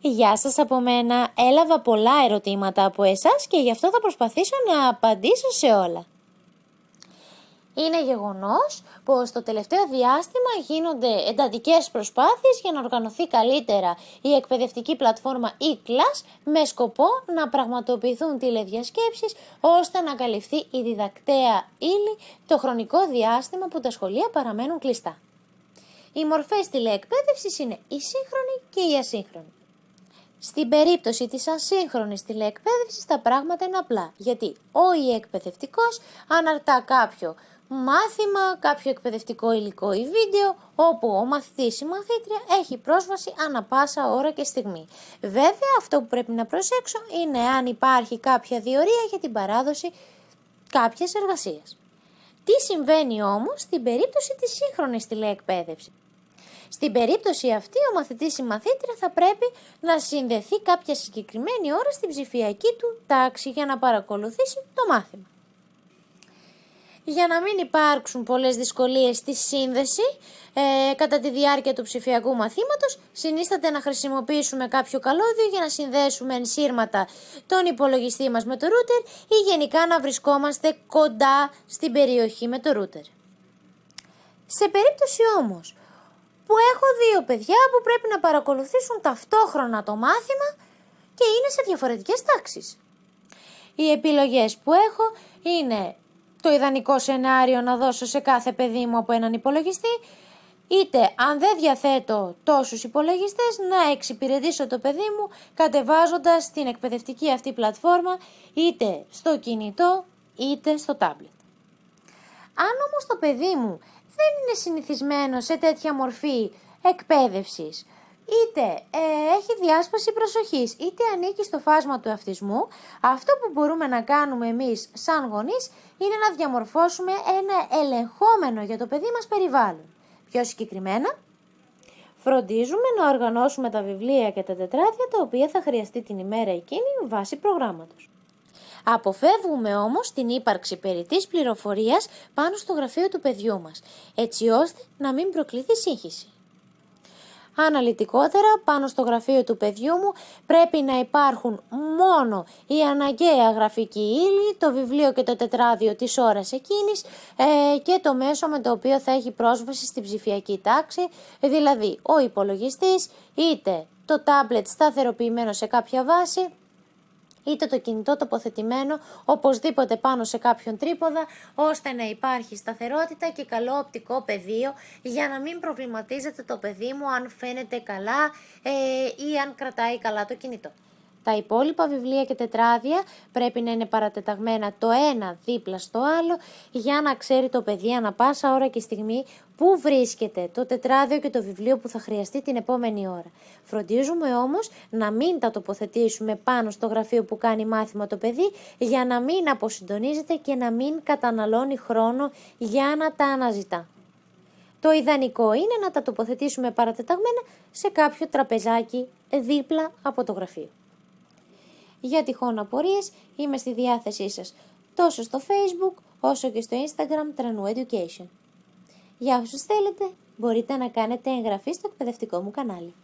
Γεια σας από μένα. Έλαβα πολλά ερωτήματα από εσάς και γι' αυτό θα προσπαθήσω να απαντήσω σε όλα. Είναι γεγονός πως το τελευταίο διάστημα γίνονται εντατικές προσπάθειες για να οργανωθεί καλύτερα η εκπαιδευτική πλατφόρμα e-class με σκοπό να πραγματοποιηθούν τηλεδιασκέψεις ώστε να καλυφθεί η διδακτέα ύλη το χρονικό διάστημα που τα σχολεία παραμένουν κλειστά. Οι μορφές τηλεεκπαίδευσης είναι η σύγχρονη και η ασύγχρονη. Στην περίπτωση της ασύγχρονης τηλεεκπαίδευσης τα πράγματα είναι απλά, γιατί ο ή εκπαιδευτικός αναρτά κάποιο μάθημα, κάποιο εκπαιδευτικό υλικό ή βίντεο, όπου ο μαθητής ή μαθήτρια έχει πρόσβαση ανα πάσα ώρα και στιγμή. Βέβαια, αυτό που πρέπει να προσέξω είναι αν υπάρχει κάποια διορία για την παράδοση κάποιες εργασίες. Τι συμβαίνει όμως στην περίπτωση της σύγχρονης τηλεεκπαίδευσης; Στην περίπτωση αυτή, ο μαθητής ή μαθήτρια θα πρέπει να συνδεθεί κάποια συγκεκριμένη ώρα στην ψηφιακή του τάξη για να παρακολουθήσει το μάθημα. Για να μην υπάρξουν πολλές δυσκολίες στη σύνδεση ε, κατά τη διάρκεια του ψηφιακού μαθήματος, συνίσταται να χρησιμοποιήσουμε κάποιο καλώδιο για να συνδέσουμε ενσύρματα τον υπολογιστή μας με το ρούτερ ή γενικά να βρισκόμαστε κοντά στην περιοχή με το ρούτερ. Σε περίπτωση όμως που έχω δύο παιδιά που πρέπει να παρακολουθήσουν ταυτόχρονα το μάθημα και είναι σε διαφορετικές τάξεις. Οι επιλογές που έχω είναι το ιδανικό σενάριο να δώσω σε κάθε παιδί μου από έναν υπολογιστή, είτε αν δεν διαθέτω τόσους υπολογιστές να εξυπηρετήσω το παιδί μου κατεβάζοντας την εκπαιδευτική αυτή πλατφόρμα είτε στο κινητό είτε στο τάμπλετ. Αν όμως το παιδί μου δεν είναι συνηθισμένο σε τέτοια μορφή εκπαίδευσης, είτε ε, έχει διάσπαση προσοχής, είτε ανήκει στο φάσμα του αυτισμού, αυτό που μπορούμε να κάνουμε εμείς σαν γονείς είναι να διαμορφώσουμε ένα ελεγχόμενο για το παιδί μας περιβάλλον. Πιο συγκεκριμένα, φροντίζουμε να οργανώσουμε τα βιβλία και τα τετράδια τα οποία θα χρειαστεί την ημέρα εκείνη βάσει προγράμματος. Αποφεύγουμε όμως την ύπαρξη περιττής πληροφορίας πάνω στο γραφείο του παιδιού μας, έτσι ώστε να μην προκληθεί σύγχυση. Αναλυτικότερα, πάνω στο γραφείο του παιδιού μου πρέπει να υπάρχουν μόνο η αναγκαία γραφική ύλη, το βιβλίο και το τετράδιο της ώρας εκείνης ε, και το μέσο με το οποίο θα έχει πρόσβαση στην ψηφιακή τάξη, δηλαδή ο υπολογιστής είτε το τάμπλετ σταθεροποιημένο σε κάποια βάση είτε το κινητό τοποθετημένο οπωσδήποτε πάνω σε κάποιον τρίποδα, ώστε να υπάρχει σταθερότητα και καλό οπτικό πεδίο για να μην προβληματίζεται το παιδί μου αν φαίνεται καλά ε, ή αν κρατάει καλά το κινητό. Τα υπόλοιπα βιβλία και τετράδια πρέπει να είναι παρατεταγμένα το ένα δίπλα στο άλλο για να ξέρει το παιδί ανα πάσα ώρα και στιγμή πού βρίσκεται το τετράδιο και το βιβλίο που θα χρειαστεί την επόμενη ώρα. Φροντίζουμε όμως να μην τα τοποθετήσουμε πάνω στο γραφείο που κάνει μάθημα το παιδί για να μην αποσυντονίζεται και να μην καταναλώνει χρόνο για να τα αναζητά. Το ιδανικό είναι να τα τοποθετήσουμε παρατεταγμένα σε κάποιο τραπεζάκι δίπλα από το γραφείο. Για τυχόν απορίες είμαι στη διάθεσή σας τόσο στο facebook όσο και στο instagram Tranu Education. Για όσους θέλετε μπορείτε να κάνετε εγγραφή στο εκπαιδευτικό μου κανάλι.